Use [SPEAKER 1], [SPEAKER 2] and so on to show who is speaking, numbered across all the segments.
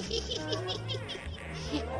[SPEAKER 1] ハハハハ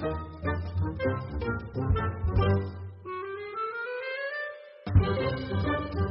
[SPEAKER 1] Thank you.